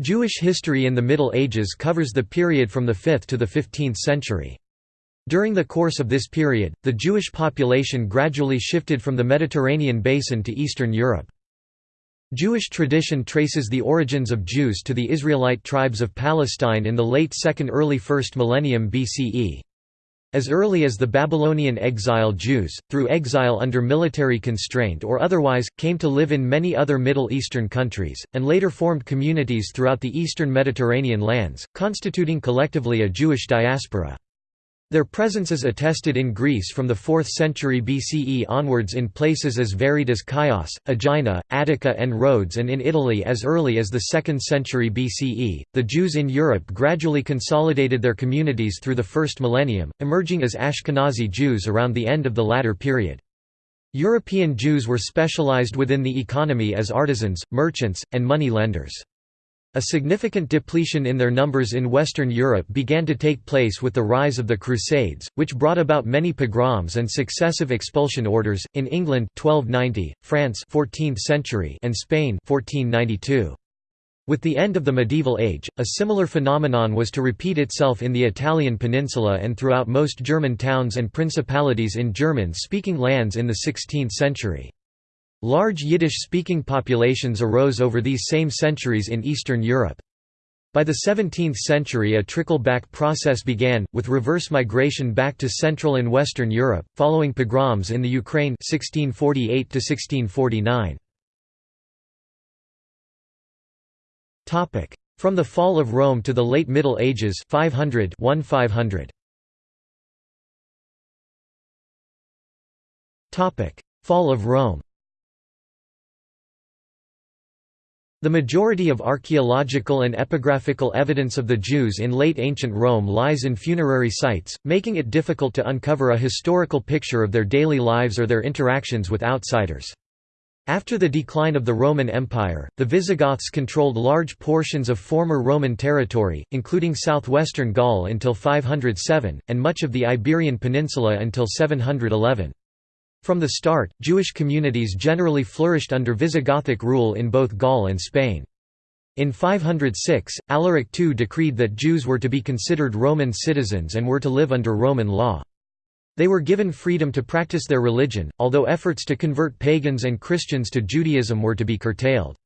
Jewish history in the Middle Ages covers the period from the 5th to the 15th century. During the course of this period, the Jewish population gradually shifted from the Mediterranean basin to Eastern Europe. Jewish tradition traces the origins of Jews to the Israelite tribes of Palestine in the late 2nd early 1st millennium BCE. As early as the Babylonian exile Jews, through exile under military constraint or otherwise, came to live in many other Middle Eastern countries, and later formed communities throughout the eastern Mediterranean lands, constituting collectively a Jewish diaspora. Their presence is attested in Greece from the 4th century BCE onwards in places as varied as Chios, Aegina, Attica, and Rhodes, and in Italy as early as the 2nd century BCE. The Jews in Europe gradually consolidated their communities through the first millennium, emerging as Ashkenazi Jews around the end of the latter period. European Jews were specialized within the economy as artisans, merchants, and money lenders. A significant depletion in their numbers in Western Europe began to take place with the rise of the Crusades, which brought about many pogroms and successive expulsion orders in England 1290, France 14th century, and Spain 1492. With the end of the medieval age, a similar phenomenon was to repeat itself in the Italian peninsula and throughout most German towns and principalities in German-speaking lands in the 16th century. Large Yiddish-speaking populations arose over these same centuries in Eastern Europe. By the 17th century a trickle-back process began, with reverse migration back to Central and Western Europe, following pogroms in the Ukraine 1648 From the fall of Rome to the late Middle Ages 500 1500. Fall of Rome The majority of archaeological and epigraphical evidence of the Jews in late ancient Rome lies in funerary sites, making it difficult to uncover a historical picture of their daily lives or their interactions with outsiders. After the decline of the Roman Empire, the Visigoths controlled large portions of former Roman territory, including southwestern Gaul until 507, and much of the Iberian Peninsula until 711. From the start, Jewish communities generally flourished under Visigothic rule in both Gaul and Spain. In 506, Alaric II decreed that Jews were to be considered Roman citizens and were to live under Roman law. They were given freedom to practice their religion, although efforts to convert pagans and Christians to Judaism were to be curtailed.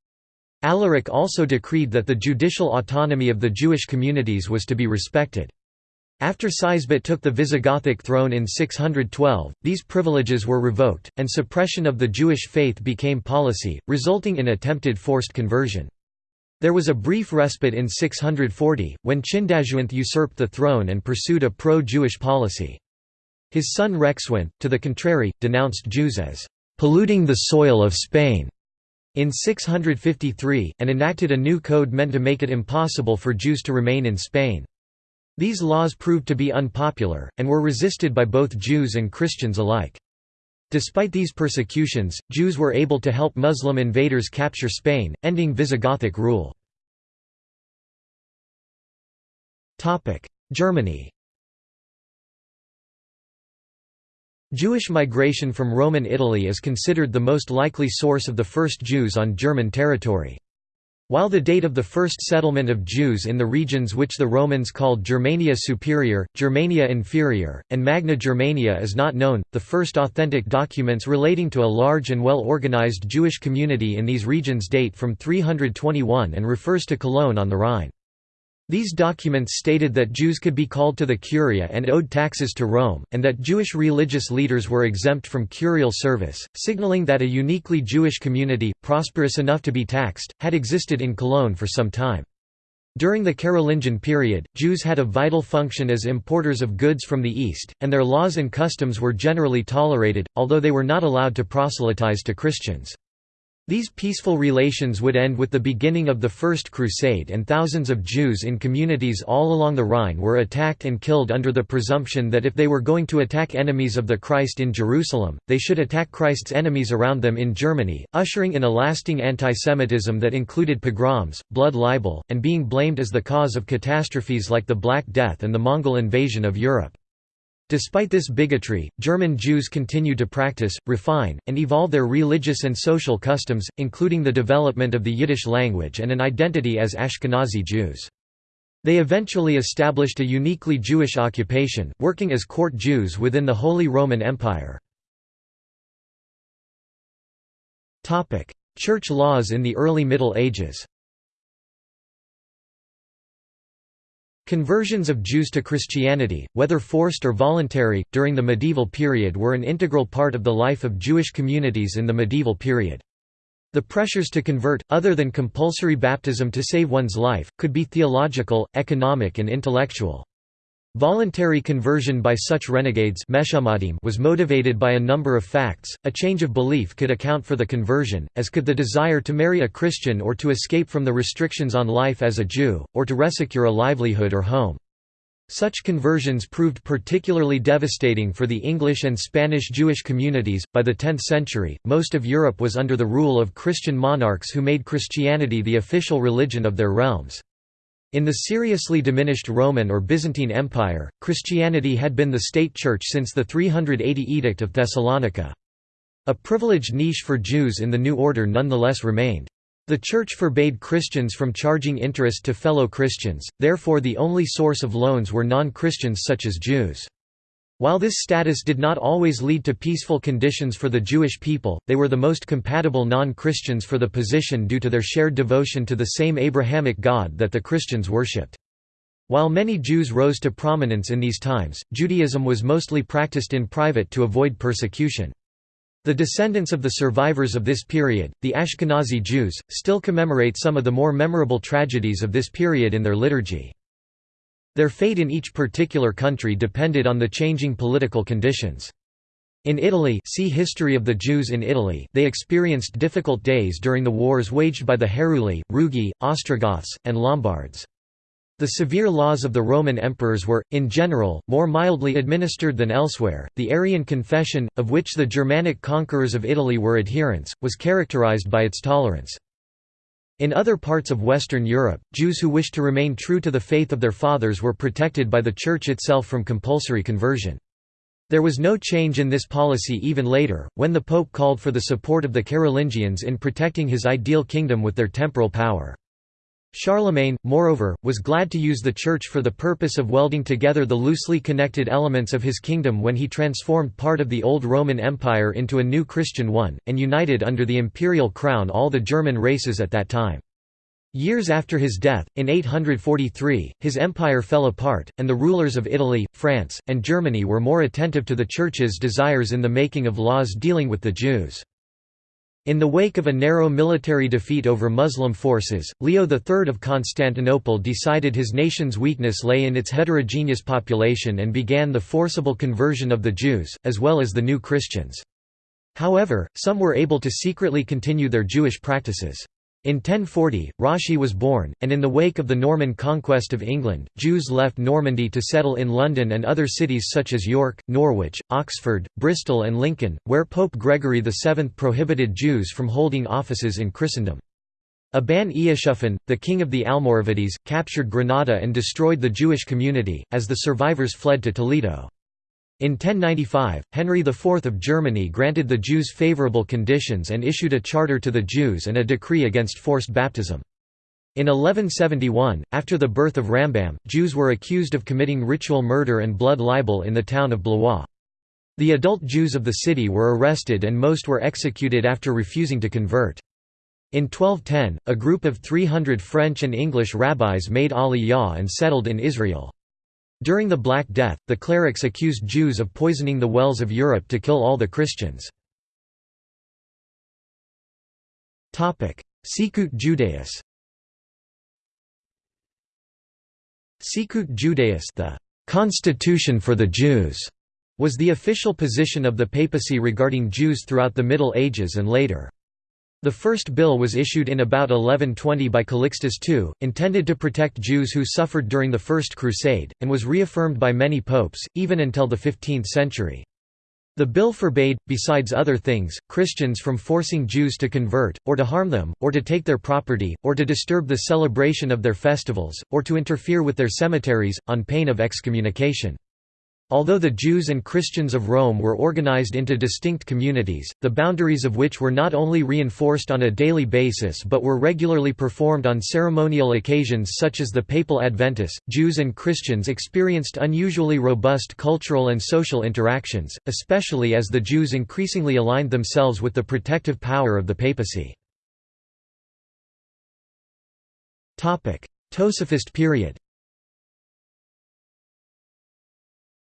Alaric also decreed that the judicial autonomy of the Jewish communities was to be respected. After Sisebut took the Visigothic throne in 612, these privileges were revoked, and suppression of the Jewish faith became policy, resulting in attempted forced conversion. There was a brief respite in 640, when Chindasuinth usurped the throne and pursued a pro-Jewish policy. His son Recceswinth, to the contrary, denounced Jews as polluting the soil of Spain in 653, and enacted a new code meant to make it impossible for Jews to remain in Spain. These laws proved to be unpopular, and were resisted by both Jews and Christians alike. Despite these persecutions, Jews were able to help Muslim invaders capture Spain, ending Visigothic rule. Germany Jewish migration from Roman Italy is considered the most likely source of the first Jews on German territory. While the date of the first settlement of Jews in the regions which the Romans called Germania Superior, Germania Inferior, and Magna Germania is not known, the first authentic documents relating to a large and well-organized Jewish community in these regions date from 321 and refers to Cologne on the Rhine. These documents stated that Jews could be called to the Curia and owed taxes to Rome, and that Jewish religious leaders were exempt from curial service, signaling that a uniquely Jewish community, prosperous enough to be taxed, had existed in Cologne for some time. During the Carolingian period, Jews had a vital function as importers of goods from the East, and their laws and customs were generally tolerated, although they were not allowed to proselytize to Christians. These peaceful relations would end with the beginning of the First Crusade and thousands of Jews in communities all along the Rhine were attacked and killed under the presumption that if they were going to attack enemies of the Christ in Jerusalem, they should attack Christ's enemies around them in Germany, ushering in a lasting antisemitism that included pogroms, blood libel, and being blamed as the cause of catastrophes like the Black Death and the Mongol invasion of Europe. Despite this bigotry, German Jews continued to practice, refine, and evolve their religious and social customs, including the development of the Yiddish language and an identity as Ashkenazi Jews. They eventually established a uniquely Jewish occupation, working as court Jews within the Holy Roman Empire. Church laws in the early Middle Ages Conversions of Jews to Christianity, whether forced or voluntary, during the medieval period were an integral part of the life of Jewish communities in the medieval period. The pressures to convert, other than compulsory baptism to save one's life, could be theological, economic and intellectual. Voluntary conversion by such renegades was motivated by a number of facts. A change of belief could account for the conversion, as could the desire to marry a Christian or to escape from the restrictions on life as a Jew, or to resecure a livelihood or home. Such conversions proved particularly devastating for the English and Spanish Jewish communities. By the 10th century, most of Europe was under the rule of Christian monarchs who made Christianity the official religion of their realms. In the seriously diminished Roman or Byzantine Empire, Christianity had been the state church since the 380 Edict of Thessalonica. A privileged niche for Jews in the new order nonetheless remained. The Church forbade Christians from charging interest to fellow Christians, therefore the only source of loans were non-Christians such as Jews. While this status did not always lead to peaceful conditions for the Jewish people, they were the most compatible non-Christians for the position due to their shared devotion to the same Abrahamic God that the Christians worshipped. While many Jews rose to prominence in these times, Judaism was mostly practiced in private to avoid persecution. The descendants of the survivors of this period, the Ashkenazi Jews, still commemorate some of the more memorable tragedies of this period in their liturgy. Their fate in each particular country depended on the changing political conditions. In Italy see History of the Jews in Italy they experienced difficult days during the wars waged by the Heruli, Rugi, Ostrogoths, and Lombards. The severe laws of the Roman emperors were, in general, more mildly administered than elsewhere. The Arian confession, of which the Germanic conquerors of Italy were adherents, was characterized by its tolerance. In other parts of Western Europe, Jews who wished to remain true to the faith of their fathers were protected by the Church itself from compulsory conversion. There was no change in this policy even later, when the Pope called for the support of the Carolingians in protecting his ideal kingdom with their temporal power. Charlemagne, moreover, was glad to use the Church for the purpose of welding together the loosely connected elements of his kingdom when he transformed part of the old Roman Empire into a new Christian one, and united under the imperial crown all the German races at that time. Years after his death, in 843, his empire fell apart, and the rulers of Italy, France, and Germany were more attentive to the Church's desires in the making of laws dealing with the Jews. In the wake of a narrow military defeat over Muslim forces, Leo III of Constantinople decided his nation's weakness lay in its heterogeneous population and began the forcible conversion of the Jews, as well as the new Christians. However, some were able to secretly continue their Jewish practices. In 1040, Rashi was born, and in the wake of the Norman conquest of England, Jews left Normandy to settle in London and other cities such as York, Norwich, Oxford, Bristol and Lincoln, where Pope Gregory VII prohibited Jews from holding offices in Christendom. Aban Eusuphan, the king of the Almoravides, captured Granada and destroyed the Jewish community, as the survivors fled to Toledo. In 1095, Henry IV of Germany granted the Jews favourable conditions and issued a charter to the Jews and a decree against forced baptism. In 1171, after the birth of Rambam, Jews were accused of committing ritual murder and blood libel in the town of Blois. The adult Jews of the city were arrested and most were executed after refusing to convert. In 1210, a group of 300 French and English rabbis made Aliyah and settled in Israel. During the Black Death, the clerics accused Jews of poisoning the wells of Europe to kill all the Christians. Sicut Judaeus Sicut Judaeus the «constitution for the Jews» was the official position of the papacy regarding Jews throughout the Middle Ages and later. The first bill was issued in about 1120 by Calixtus II, intended to protect Jews who suffered during the First Crusade, and was reaffirmed by many popes, even until the 15th century. The bill forbade, besides other things, Christians from forcing Jews to convert, or to harm them, or to take their property, or to disturb the celebration of their festivals, or to interfere with their cemeteries, on pain of excommunication. Although the Jews and Christians of Rome were organized into distinct communities, the boundaries of which were not only reinforced on a daily basis but were regularly performed on ceremonial occasions such as the papal adventus, Jews and Christians experienced unusually robust cultural and social interactions, especially as the Jews increasingly aligned themselves with the protective power of the papacy. Tosafist period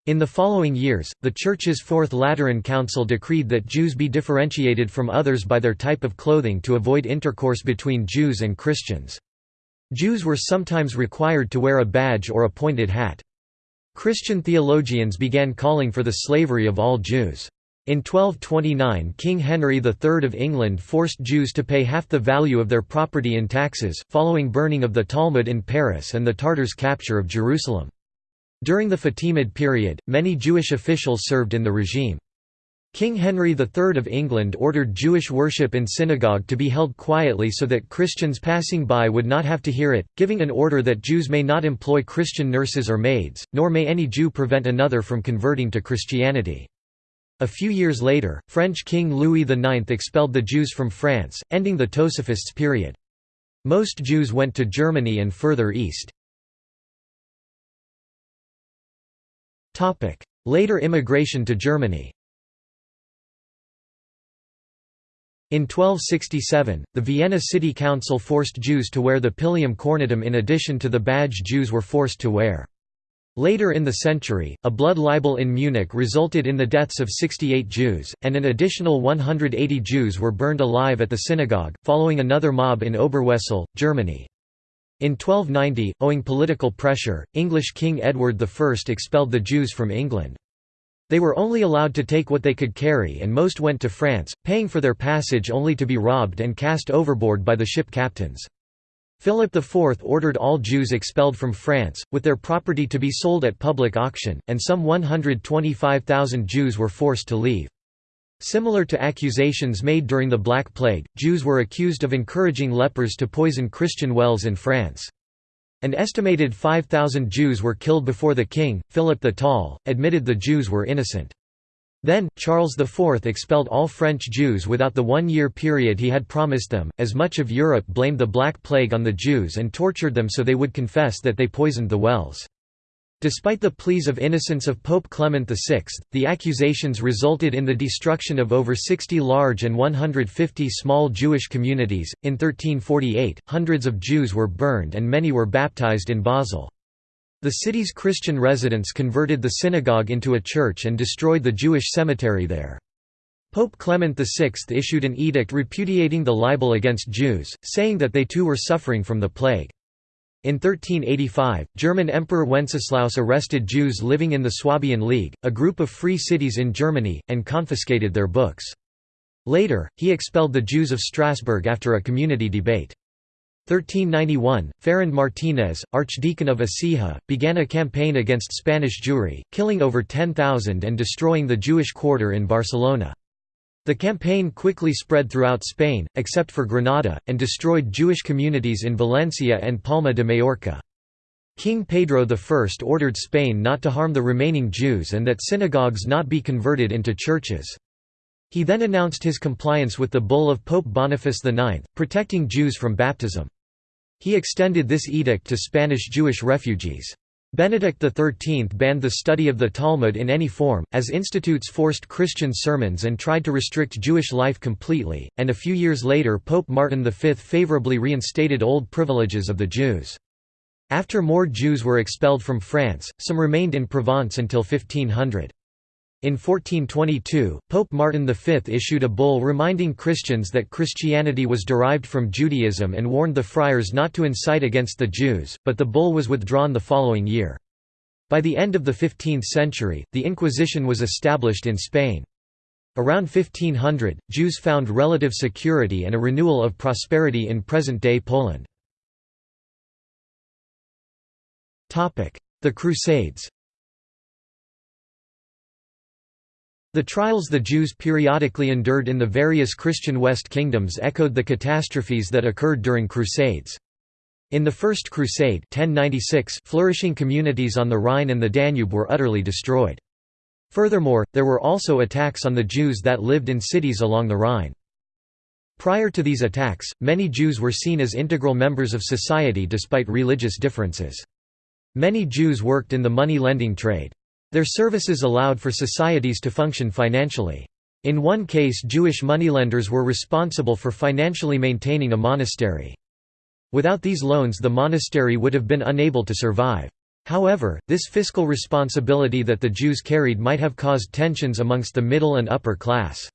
In the following years, the Church's Fourth Lateran Council decreed that Jews be differentiated from others by their type of clothing to avoid intercourse between Jews and Christians. Jews were sometimes required to wear a badge or a pointed hat. Christian theologians began calling for the slavery of all Jews. In 1229 King Henry III of England forced Jews to pay half the value of their property in taxes, following burning of the Talmud in Paris and the Tartars' capture of Jerusalem. During the Fatimid period, many Jewish officials served in the regime. King Henry III of England ordered Jewish worship in synagogue to be held quietly so that Christians passing by would not have to hear it, giving an order that Jews may not employ Christian nurses or maids, nor may any Jew prevent another from converting to Christianity. A few years later, French King Louis IX expelled the Jews from France, ending the Tosafists period. Most Jews went to Germany and further east. Later immigration to Germany In 1267, the Vienna City Council forced Jews to wear the pilum cornutum in addition to the badge Jews were forced to wear. Later in the century, a blood libel in Munich resulted in the deaths of 68 Jews, and an additional 180 Jews were burned alive at the synagogue, following another mob in Oberwesel, Germany. In 1290, owing political pressure, English King Edward I expelled the Jews from England. They were only allowed to take what they could carry and most went to France, paying for their passage only to be robbed and cast overboard by the ship captains. Philip IV ordered all Jews expelled from France, with their property to be sold at public auction, and some 125,000 Jews were forced to leave. Similar to accusations made during the Black Plague, Jews were accused of encouraging lepers to poison Christian wells in France. An estimated 5,000 Jews were killed before the king, Philip the Tall, admitted the Jews were innocent. Then, Charles IV expelled all French Jews without the one-year period he had promised them, as much of Europe blamed the Black Plague on the Jews and tortured them so they would confess that they poisoned the wells. Despite the pleas of innocence of Pope Clement VI, the accusations resulted in the destruction of over 60 large and 150 small Jewish communities. In 1348, hundreds of Jews were burned and many were baptized in Basel. The city's Christian residents converted the synagogue into a church and destroyed the Jewish cemetery there. Pope Clement VI issued an edict repudiating the libel against Jews, saying that they too were suffering from the plague. In 1385, German Emperor Wenceslaus arrested Jews living in the Swabian League, a group of free cities in Germany, and confiscated their books. Later, he expelled the Jews of Strasbourg after a community debate. 1391, Ferrand Martinez, Archdeacon of Écija, began a campaign against Spanish Jewry, killing over 10,000 and destroying the Jewish quarter in Barcelona. The campaign quickly spread throughout Spain, except for Granada, and destroyed Jewish communities in Valencia and Palma de Majorca. King Pedro I ordered Spain not to harm the remaining Jews and that synagogues not be converted into churches. He then announced his compliance with the bull of Pope Boniface IX, protecting Jews from baptism. He extended this edict to Spanish Jewish refugees. Benedict XIII banned the study of the Talmud in any form, as institutes forced Christian sermons and tried to restrict Jewish life completely, and a few years later Pope Martin V favorably reinstated old privileges of the Jews. After more Jews were expelled from France, some remained in Provence until 1500. In 1422, Pope Martin V issued a bull reminding Christians that Christianity was derived from Judaism and warned the friars not to incite against the Jews, but the bull was withdrawn the following year. By the end of the 15th century, the Inquisition was established in Spain. Around 1500, Jews found relative security and a renewal of prosperity in present-day Poland. The Crusades The trials the Jews periodically endured in the various Christian West kingdoms echoed the catastrophes that occurred during Crusades. In the First Crusade 1096, flourishing communities on the Rhine and the Danube were utterly destroyed. Furthermore, there were also attacks on the Jews that lived in cities along the Rhine. Prior to these attacks, many Jews were seen as integral members of society despite religious differences. Many Jews worked in the money-lending trade. Their services allowed for societies to function financially. In one case Jewish moneylenders were responsible for financially maintaining a monastery. Without these loans the monastery would have been unable to survive. However, this fiscal responsibility that the Jews carried might have caused tensions amongst the middle and upper class.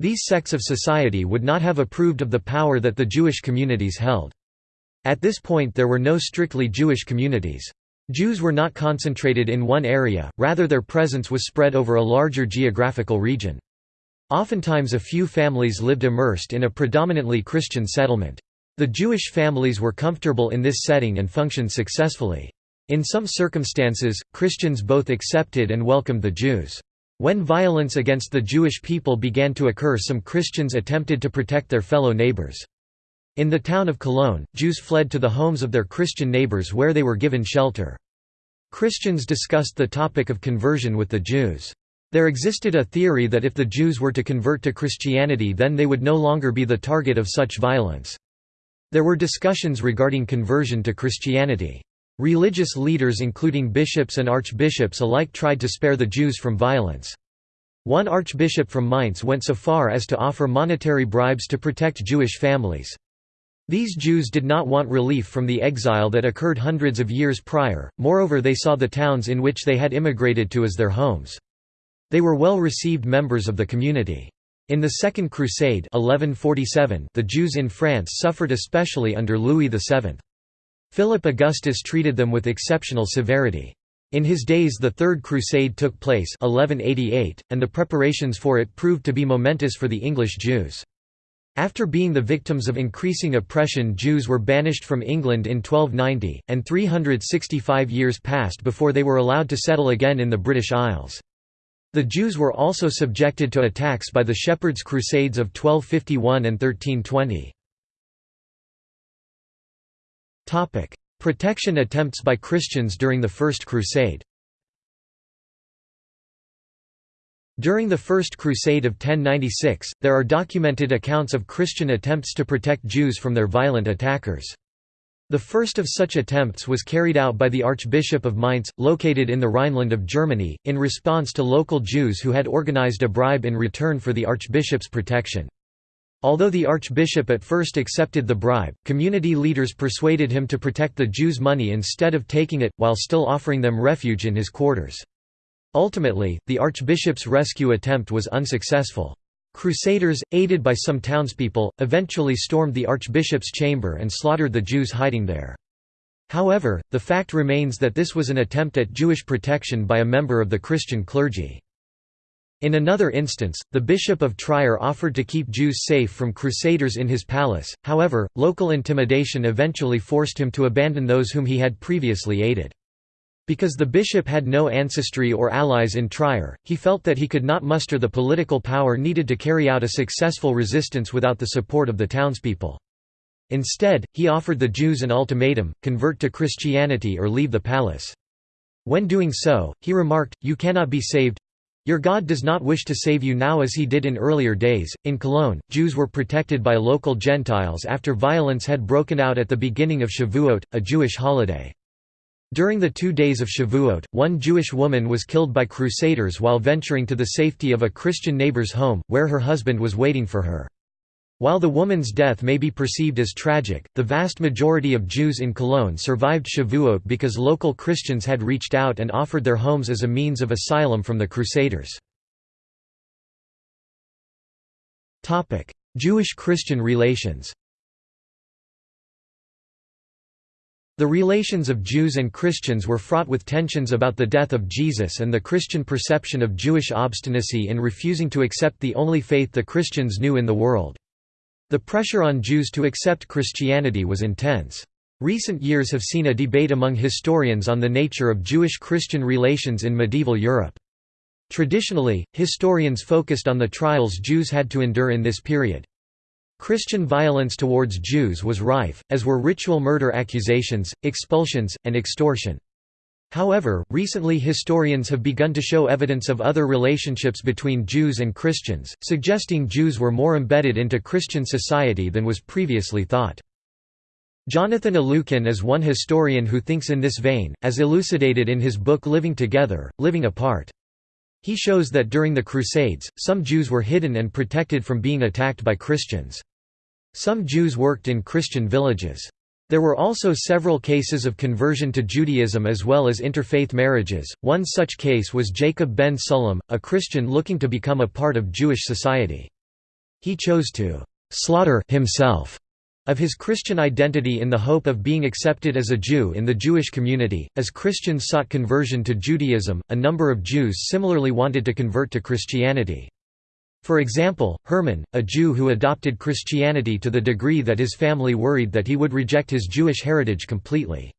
These sects of society would not have approved of the power that the Jewish communities held. At this point there were no strictly Jewish communities. Jews were not concentrated in one area, rather their presence was spread over a larger geographical region. Oftentimes a few families lived immersed in a predominantly Christian settlement. The Jewish families were comfortable in this setting and functioned successfully. In some circumstances, Christians both accepted and welcomed the Jews. When violence against the Jewish people began to occur some Christians attempted to protect their fellow neighbors. In the town of Cologne, Jews fled to the homes of their Christian neighbors where they were given shelter. Christians discussed the topic of conversion with the Jews. There existed a theory that if the Jews were to convert to Christianity then they would no longer be the target of such violence. There were discussions regarding conversion to Christianity. Religious leaders including bishops and archbishops alike tried to spare the Jews from violence. One archbishop from Mainz went so far as to offer monetary bribes to protect Jewish families. These Jews did not want relief from the exile that occurred hundreds of years prior, moreover they saw the towns in which they had immigrated to as their homes. They were well received members of the community. In the Second Crusade 1147, the Jews in France suffered especially under Louis VII. Philip Augustus treated them with exceptional severity. In his days the Third Crusade took place 1188, and the preparations for it proved to be momentous for the English Jews. After being the victims of increasing oppression Jews were banished from England in 1290, and 365 years passed before they were allowed to settle again in the British Isles. The Jews were also subjected to attacks by the Shepherds' Crusades of 1251 and 1320. Protection attempts by Christians during the First Crusade During the First Crusade of 1096, there are documented accounts of Christian attempts to protect Jews from their violent attackers. The first of such attempts was carried out by the Archbishop of Mainz, located in the Rhineland of Germany, in response to local Jews who had organized a bribe in return for the archbishop's protection. Although the archbishop at first accepted the bribe, community leaders persuaded him to protect the Jews' money instead of taking it, while still offering them refuge in his quarters. Ultimately, the archbishop's rescue attempt was unsuccessful. Crusaders, aided by some townspeople, eventually stormed the archbishop's chamber and slaughtered the Jews hiding there. However, the fact remains that this was an attempt at Jewish protection by a member of the Christian clergy. In another instance, the Bishop of Trier offered to keep Jews safe from crusaders in his palace, however, local intimidation eventually forced him to abandon those whom he had previously aided. Because the bishop had no ancestry or allies in Trier, he felt that he could not muster the political power needed to carry out a successful resistance without the support of the townspeople. Instead, he offered the Jews an ultimatum, convert to Christianity or leave the palace. When doing so, he remarked, You cannot be saved, your God does not wish to save you now as he did in earlier days. In Cologne, Jews were protected by local Gentiles after violence had broken out at the beginning of Shavuot, a Jewish holiday. During the two days of Shavuot, one Jewish woman was killed by crusaders while venturing to the safety of a Christian neighbor's home, where her husband was waiting for her. While the woman's death may be perceived as tragic, the vast majority of Jews in Cologne survived Shavuot because local Christians had reached out and offered their homes as a means of asylum from the Crusaders. Jewish-Christian relations The relations of Jews and Christians were fraught with tensions about the death of Jesus and the Christian perception of Jewish obstinacy in refusing to accept the only faith the Christians knew in the world. The pressure on Jews to accept Christianity was intense. Recent years have seen a debate among historians on the nature of Jewish-Christian relations in medieval Europe. Traditionally, historians focused on the trials Jews had to endure in this period. Christian violence towards Jews was rife, as were ritual murder accusations, expulsions, and extortion. However, recently historians have begun to show evidence of other relationships between Jews and Christians, suggesting Jews were more embedded into Christian society than was previously thought. Jonathan Elukin is one historian who thinks in this vein, as elucidated in his book Living Together, Living Apart. He shows that during the Crusades, some Jews were hidden and protected from being attacked by Christians. Some Jews worked in Christian villages. There were also several cases of conversion to Judaism as well as interfaith marriages. One such case was Jacob ben Sullam, a Christian looking to become a part of Jewish society. He chose to slaughter himself of his Christian identity in the hope of being accepted as a Jew in the Jewish community. As Christians sought conversion to Judaism, a number of Jews similarly wanted to convert to Christianity. For example, Herman, a Jew who adopted Christianity to the degree that his family worried that he would reject his Jewish heritage completely.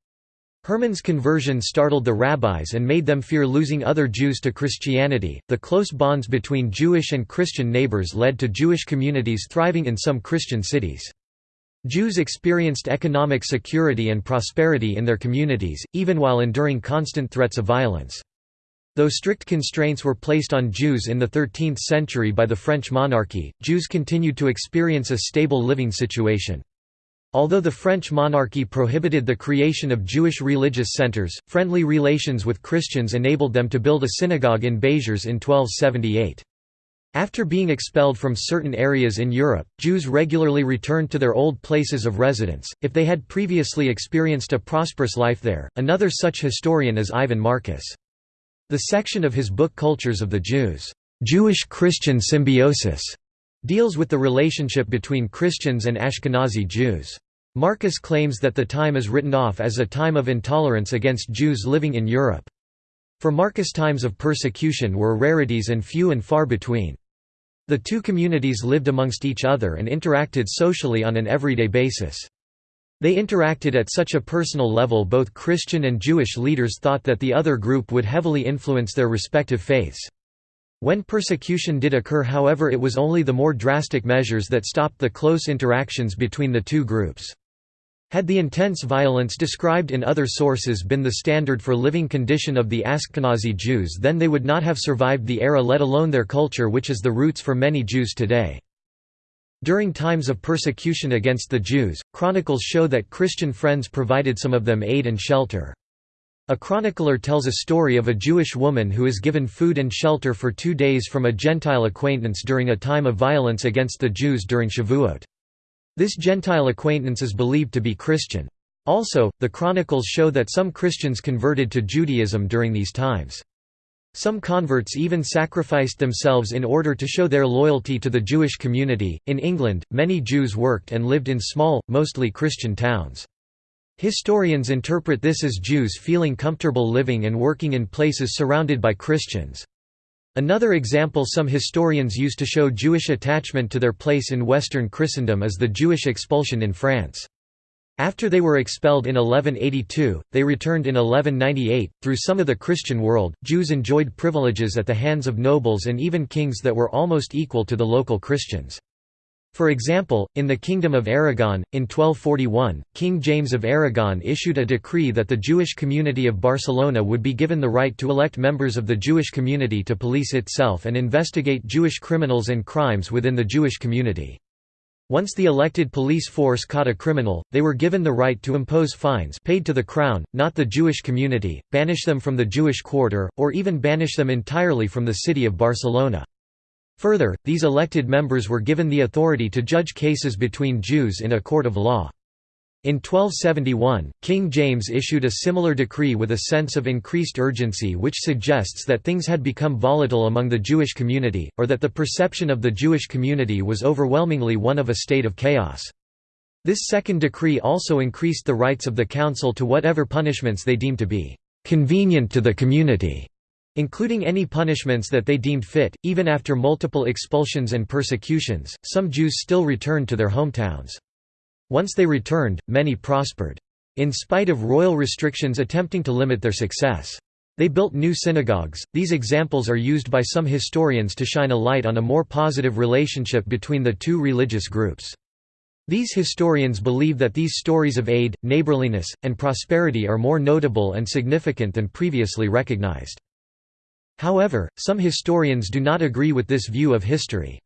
Herman's conversion startled the rabbis and made them fear losing other Jews to Christianity. The close bonds between Jewish and Christian neighbors led to Jewish communities thriving in some Christian cities. Jews experienced economic security and prosperity in their communities, even while enduring constant threats of violence. Though strict constraints were placed on Jews in the 13th century by the French monarchy, Jews continued to experience a stable living situation. Although the French monarchy prohibited the creation of Jewish religious centers, friendly relations with Christians enabled them to build a synagogue in Béziers in 1278. After being expelled from certain areas in Europe, Jews regularly returned to their old places of residence, if they had previously experienced a prosperous life there. Another such historian is Ivan Marcus. The section of his book Cultures of the Jews, Jewish-Christian Symbiosis, deals with the relationship between Christians and Ashkenazi Jews. Marcus claims that the time is written off as a time of intolerance against Jews living in Europe. For Marcus times of persecution were rarities and few and far between. The two communities lived amongst each other and interacted socially on an everyday basis. They interacted at such a personal level both Christian and Jewish leaders thought that the other group would heavily influence their respective faiths. When persecution did occur however it was only the more drastic measures that stopped the close interactions between the two groups. Had the intense violence described in other sources been the standard for living condition of the Ashkenazi Jews then they would not have survived the era let alone their culture which is the roots for many Jews today. During times of persecution against the Jews, chronicles show that Christian friends provided some of them aid and shelter. A chronicler tells a story of a Jewish woman who is given food and shelter for two days from a Gentile acquaintance during a time of violence against the Jews during Shavuot. This Gentile acquaintance is believed to be Christian. Also, the chronicles show that some Christians converted to Judaism during these times. Some converts even sacrificed themselves in order to show their loyalty to the Jewish community. In England, many Jews worked and lived in small, mostly Christian towns. Historians interpret this as Jews feeling comfortable living and working in places surrounded by Christians. Another example some historians use to show Jewish attachment to their place in Western Christendom is the Jewish expulsion in France. After they were expelled in 1182, they returned in 1198. Through some of the Christian world, Jews enjoyed privileges at the hands of nobles and even kings that were almost equal to the local Christians. For example, in the Kingdom of Aragon, in 1241, King James of Aragon issued a decree that the Jewish community of Barcelona would be given the right to elect members of the Jewish community to police itself and investigate Jewish criminals and crimes within the Jewish community. Once the elected police force caught a criminal, they were given the right to impose fines paid to the crown, not the Jewish community, banish them from the Jewish quarter, or even banish them entirely from the city of Barcelona. Further, these elected members were given the authority to judge cases between Jews in a court of law. In 1271, King James issued a similar decree with a sense of increased urgency which suggests that things had become volatile among the Jewish community, or that the perception of the Jewish community was overwhelmingly one of a state of chaos. This second decree also increased the rights of the council to whatever punishments they deemed to be «convenient to the community», including any punishments that they deemed fit. Even after multiple expulsions and persecutions, some Jews still returned to their hometowns. Once they returned, many prospered. In spite of royal restrictions attempting to limit their success. They built new synagogues. These examples are used by some historians to shine a light on a more positive relationship between the two religious groups. These historians believe that these stories of aid, neighborliness, and prosperity are more notable and significant than previously recognized. However, some historians do not agree with this view of history.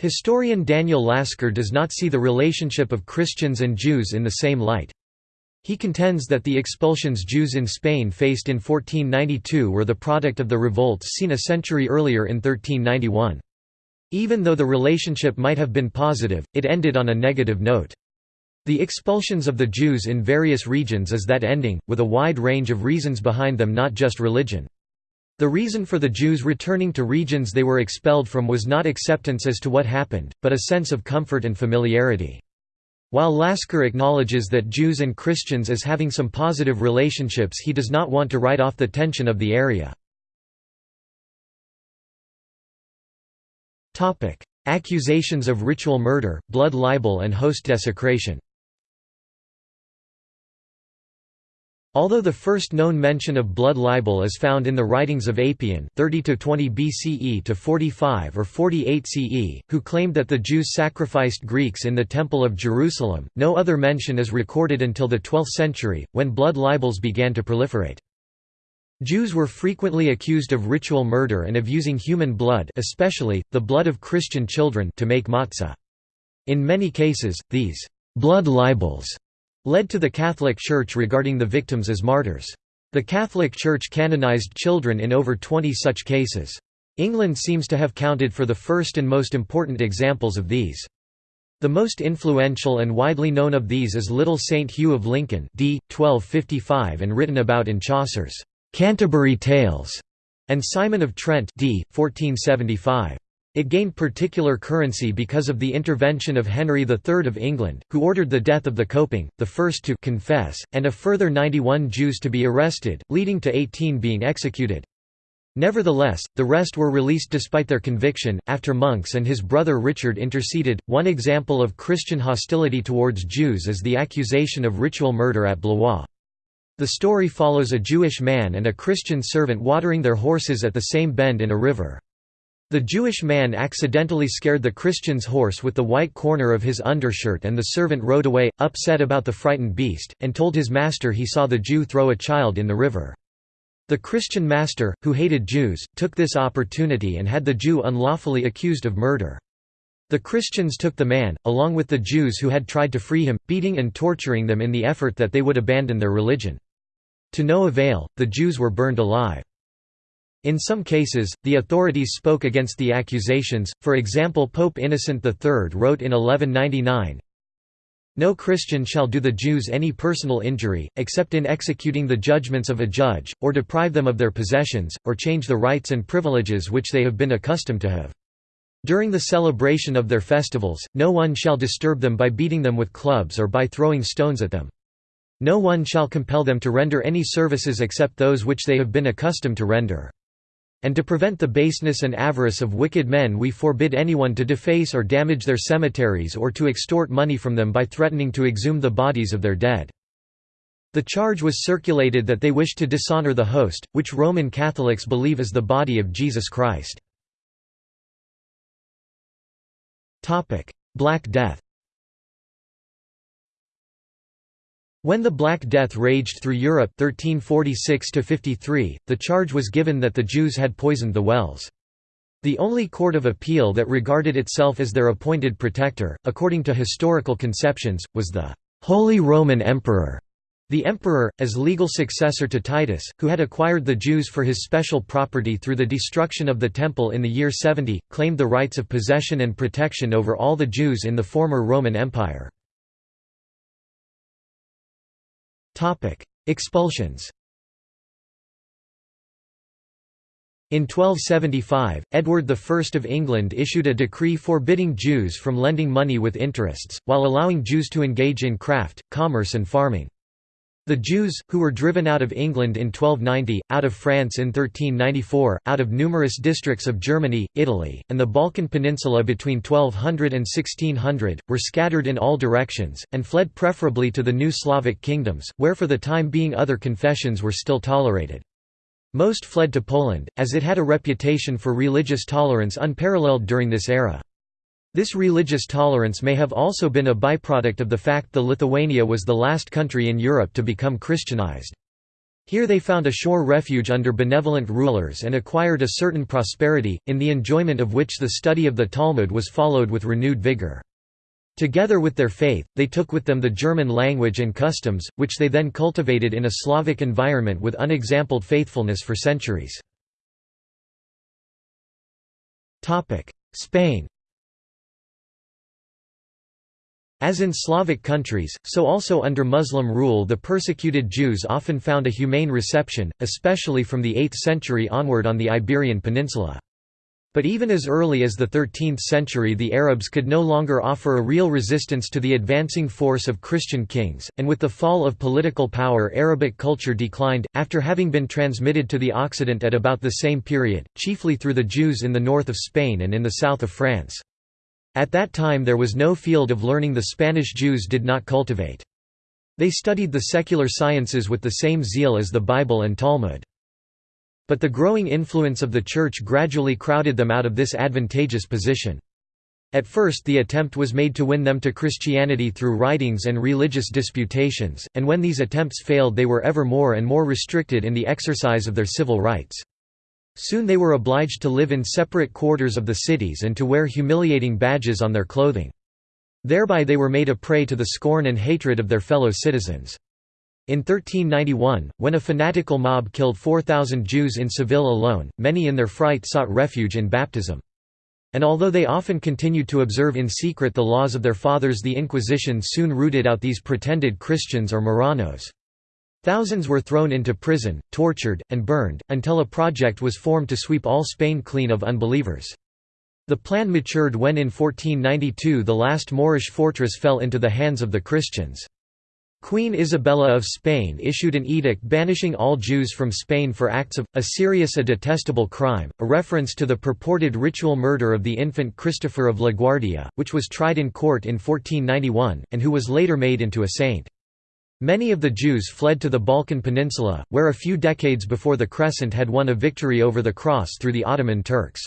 Historian Daniel Lasker does not see the relationship of Christians and Jews in the same light. He contends that the expulsions Jews in Spain faced in 1492 were the product of the revolts seen a century earlier in 1391. Even though the relationship might have been positive, it ended on a negative note. The expulsions of the Jews in various regions is that ending, with a wide range of reasons behind them not just religion. The reason for the Jews returning to regions they were expelled from was not acceptance as to what happened, but a sense of comfort and familiarity. While Lasker acknowledges that Jews and Christians as having some positive relationships he does not want to write off the tension of the area. Accusations of ritual murder, blood libel and host desecration Although the first known mention of blood libel is found in the writings of Apion 30–20 BCE to 45 or 48 CE, who claimed that the Jews sacrificed Greeks in the Temple of Jerusalem, no other mention is recorded until the 12th century, when blood libels began to proliferate. Jews were frequently accused of ritual murder and of using human blood especially, the blood of Christian children to make matzah. In many cases, these «blood libels» led to the Catholic Church regarding the victims as martyrs. The Catholic Church canonized children in over 20 such cases. England seems to have counted for the first and most important examples of these. The most influential and widely known of these is Little Saint Hugh of Lincoln d. 1255 and written about in Chaucer's Canterbury Tales, and Simon of Trent d. 1475. It gained particular currency because of the intervention of Henry III of England, who ordered the death of the Copin, the first to confess, and a further 91 Jews to be arrested, leading to 18 being executed. Nevertheless, the rest were released despite their conviction, after monks and his brother Richard interceded. One example of Christian hostility towards Jews is the accusation of ritual murder at Blois. The story follows a Jewish man and a Christian servant watering their horses at the same bend in a river. The Jewish man accidentally scared the Christian's horse with the white corner of his undershirt and the servant rode away, upset about the frightened beast, and told his master he saw the Jew throw a child in the river. The Christian master, who hated Jews, took this opportunity and had the Jew unlawfully accused of murder. The Christians took the man, along with the Jews who had tried to free him, beating and torturing them in the effort that they would abandon their religion. To no avail, the Jews were burned alive. In some cases, the authorities spoke against the accusations, for example Pope Innocent III wrote in 1199, no Christian shall do the Jews any personal injury, except in executing the judgments of a judge, or deprive them of their possessions, or change the rights and privileges which they have been accustomed to have. During the celebration of their festivals, no one shall disturb them by beating them with clubs or by throwing stones at them. No one shall compel them to render any services except those which they have been accustomed to render. And to prevent the baseness and avarice of wicked men we forbid anyone to deface or damage their cemeteries or to extort money from them by threatening to exhume the bodies of their dead. The charge was circulated that they wished to dishonor the host, which Roman Catholics believe is the body of Jesus Christ. Black Death When the Black Death raged through Europe 1346 the charge was given that the Jews had poisoned the wells. The only court of appeal that regarded itself as their appointed protector, according to historical conceptions, was the Holy Roman Emperor. The emperor, as legal successor to Titus, who had acquired the Jews for his special property through the destruction of the Temple in the year 70, claimed the rights of possession and protection over all the Jews in the former Roman Empire. Expulsions In 1275, Edward I of England issued a decree forbidding Jews from lending money with interests, while allowing Jews to engage in craft, commerce and farming. The Jews, who were driven out of England in 1290, out of France in 1394, out of numerous districts of Germany, Italy, and the Balkan Peninsula between 1200 and 1600, were scattered in all directions, and fled preferably to the new Slavic kingdoms, where for the time being other confessions were still tolerated. Most fled to Poland, as it had a reputation for religious tolerance unparalleled during this era. This religious tolerance may have also been a byproduct of the fact that Lithuania was the last country in Europe to become Christianized. Here they found a sure refuge under benevolent rulers and acquired a certain prosperity, in the enjoyment of which the study of the Talmud was followed with renewed vigor. Together with their faith, they took with them the German language and customs, which they then cultivated in a Slavic environment with unexampled faithfulness for centuries. Spain As in Slavic countries, so also under Muslim rule the persecuted Jews often found a humane reception, especially from the 8th century onward on the Iberian Peninsula. But even as early as the 13th century the Arabs could no longer offer a real resistance to the advancing force of Christian kings, and with the fall of political power Arabic culture declined, after having been transmitted to the Occident at about the same period, chiefly through the Jews in the north of Spain and in the south of France. At that time there was no field of learning the Spanish Jews did not cultivate. They studied the secular sciences with the same zeal as the Bible and Talmud. But the growing influence of the Church gradually crowded them out of this advantageous position. At first the attempt was made to win them to Christianity through writings and religious disputations, and when these attempts failed they were ever more and more restricted in the exercise of their civil rights. Soon they were obliged to live in separate quarters of the cities and to wear humiliating badges on their clothing. Thereby they were made a prey to the scorn and hatred of their fellow citizens. In 1391, when a fanatical mob killed 4,000 Jews in Seville alone, many in their fright sought refuge in baptism. And although they often continued to observe in secret the laws of their fathers the Inquisition soon rooted out these pretended Christians or Marranos. Thousands were thrown into prison, tortured, and burned, until a project was formed to sweep all Spain clean of unbelievers. The plan matured when in 1492 the last Moorish fortress fell into the hands of the Christians. Queen Isabella of Spain issued an edict banishing all Jews from Spain for acts of, a serious a detestable crime, a reference to the purported ritual murder of the infant Christopher of LaGuardia, which was tried in court in 1491, and who was later made into a saint. Many of the Jews fled to the Balkan Peninsula, where a few decades before the Crescent had won a victory over the Cross through the Ottoman Turks.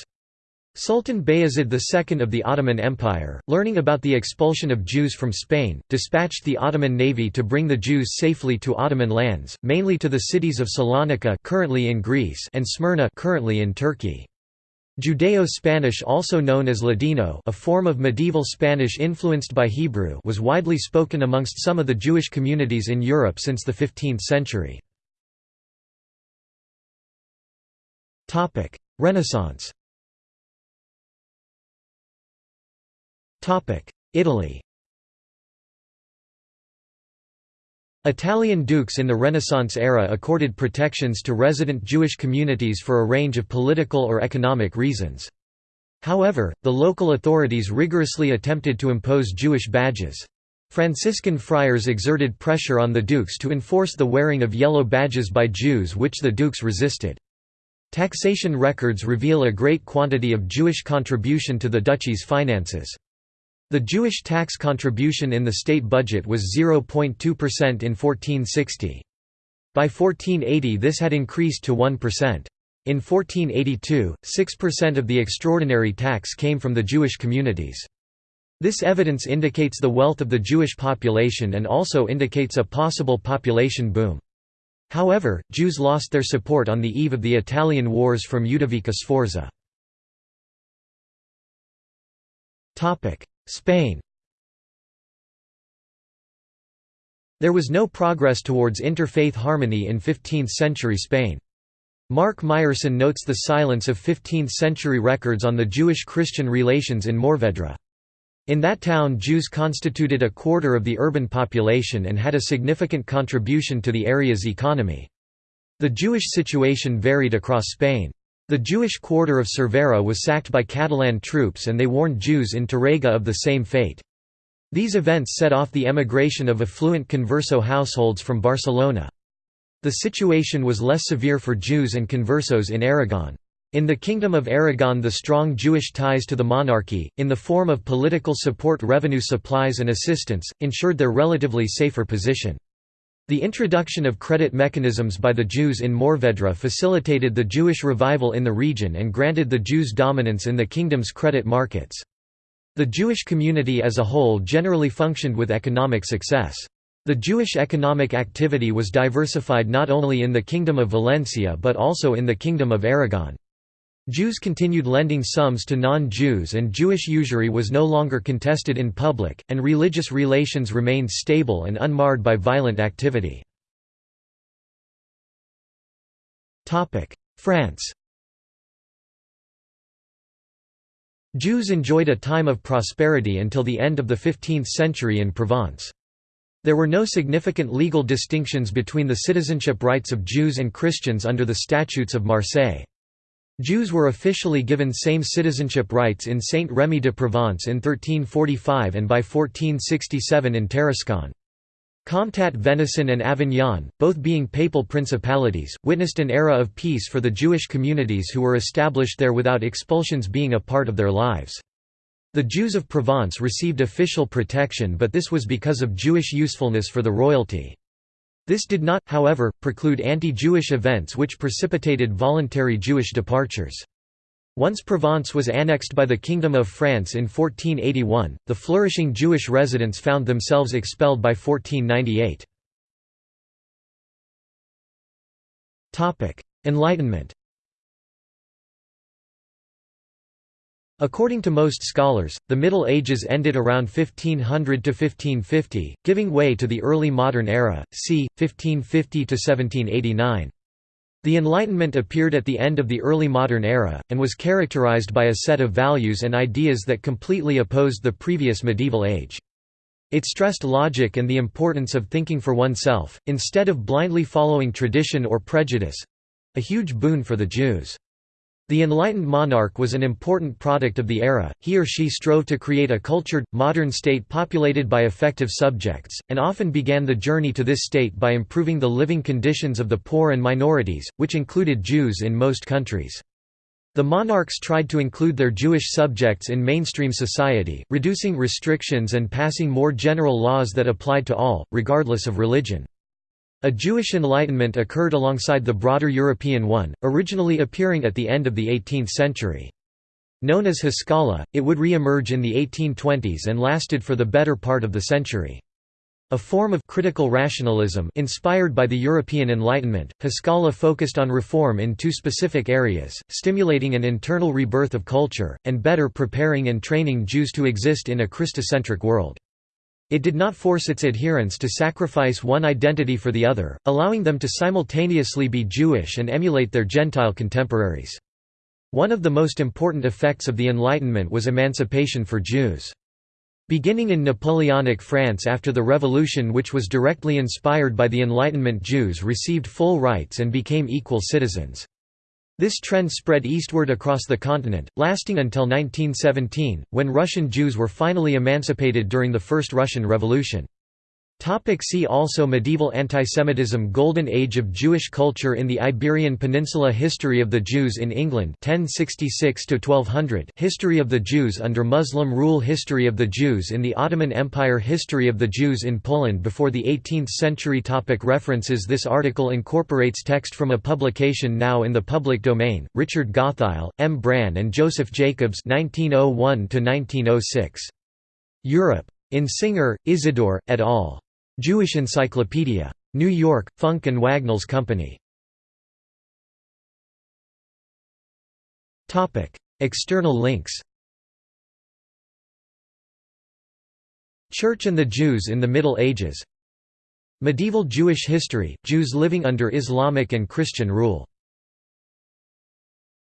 Sultan Bayezid II of the Ottoman Empire, learning about the expulsion of Jews from Spain, dispatched the Ottoman navy to bring the Jews safely to Ottoman lands, mainly to the cities of Salonika currently in Greece and Smyrna currently in Turkey. Judeo-Spanish also known as Ladino a form of medieval Spanish influenced by Hebrew was widely spoken amongst some of the Jewish communities in Europe since the 15th century. Renaissance Italy Italian dukes in the Renaissance era accorded protections to resident Jewish communities for a range of political or economic reasons. However, the local authorities rigorously attempted to impose Jewish badges. Franciscan friars exerted pressure on the dukes to enforce the wearing of yellow badges by Jews which the dukes resisted. Taxation records reveal a great quantity of Jewish contribution to the duchy's finances. The Jewish tax contribution in the state budget was 0.2% in 1460. By 1480 this had increased to 1%. In 1482, 6% of the extraordinary tax came from the Jewish communities. This evidence indicates the wealth of the Jewish population and also indicates a possible population boom. However, Jews lost their support on the eve of the Italian wars from Ludovico Sforza. Spain There was no progress towards interfaith harmony in 15th-century Spain. Mark Meyerson notes the silence of 15th-century records on the Jewish-Christian relations in Morvedra. In that town Jews constituted a quarter of the urban population and had a significant contribution to the area's economy. The Jewish situation varied across Spain. The Jewish quarter of Cervera was sacked by Catalan troops and they warned Jews in Tárrega of the same fate. These events set off the emigration of affluent converso households from Barcelona. The situation was less severe for Jews and conversos in Aragon. In the Kingdom of Aragon the strong Jewish ties to the monarchy, in the form of political support revenue supplies and assistance, ensured their relatively safer position. The introduction of credit mechanisms by the Jews in Morvedra facilitated the Jewish revival in the region and granted the Jews dominance in the kingdom's credit markets. The Jewish community as a whole generally functioned with economic success. The Jewish economic activity was diversified not only in the Kingdom of Valencia but also in the Kingdom of Aragon. Jews continued lending sums to non-Jews and Jewish usury was no longer contested in public, and religious relations remained stable and unmarred by violent activity. France Jews enjoyed a time of prosperity until the end of the 15th century in Provence. There were no significant legal distinctions between the citizenship rights of Jews and Christians under the Statutes of Marseille. Jews were officially given same citizenship rights in Saint-Rémy de Provence in 1345 and by 1467 in Tarascon. Comtat Venaissin and Avignon, both being papal principalities, witnessed an era of peace for the Jewish communities who were established there without expulsions being a part of their lives. The Jews of Provence received official protection but this was because of Jewish usefulness for the royalty. This did not, however, preclude anti-Jewish events which precipitated voluntary Jewish departures. Once Provence was annexed by the Kingdom of France in 1481, the flourishing Jewish residents found themselves expelled by 1498. Enlightenment According to most scholars, the Middle Ages ended around 1500 to 1550, giving way to the early modern era, c. 1550 to 1789. The Enlightenment appeared at the end of the early modern era, and was characterized by a set of values and ideas that completely opposed the previous medieval age. It stressed logic and the importance of thinking for oneself, instead of blindly following tradition or prejudice—a huge boon for the Jews. The enlightened monarch was an important product of the era, he or she strove to create a cultured, modern state populated by effective subjects, and often began the journey to this state by improving the living conditions of the poor and minorities, which included Jews in most countries. The monarchs tried to include their Jewish subjects in mainstream society, reducing restrictions and passing more general laws that applied to all, regardless of religion. A Jewish Enlightenment occurred alongside the broader European one, originally appearing at the end of the 18th century. Known as Haskalah, it would re-emerge in the 1820s and lasted for the better part of the century. A form of critical rationalism inspired by the European Enlightenment, Haskalah focused on reform in two specific areas, stimulating an internal rebirth of culture, and better preparing and training Jews to exist in a Christocentric world. It did not force its adherents to sacrifice one identity for the other, allowing them to simultaneously be Jewish and emulate their Gentile contemporaries. One of the most important effects of the Enlightenment was emancipation for Jews. Beginning in Napoleonic France after the Revolution which was directly inspired by the Enlightenment Jews received full rights and became equal citizens. This trend spread eastward across the continent, lasting until 1917, when Russian Jews were finally emancipated during the First Russian Revolution. Topic see also Medieval antisemitism Golden Age of Jewish culture in the Iberian Peninsula History of the Jews in England 1066 History of the Jews under Muslim rule History of the Jews in the Ottoman Empire History of the Jews in Poland before the 18th century topic References This article incorporates text from a publication now in the public domain, Richard Gottheil, M. Brann and Joseph Jacobs 1901 Europe. In Singer, Isidore, et al. Jewish Encyclopedia. New York, Funk and Wagnalls Company. External links Church and the Jews in the Middle Ages Medieval Jewish history, Jews living under Islamic and Christian rule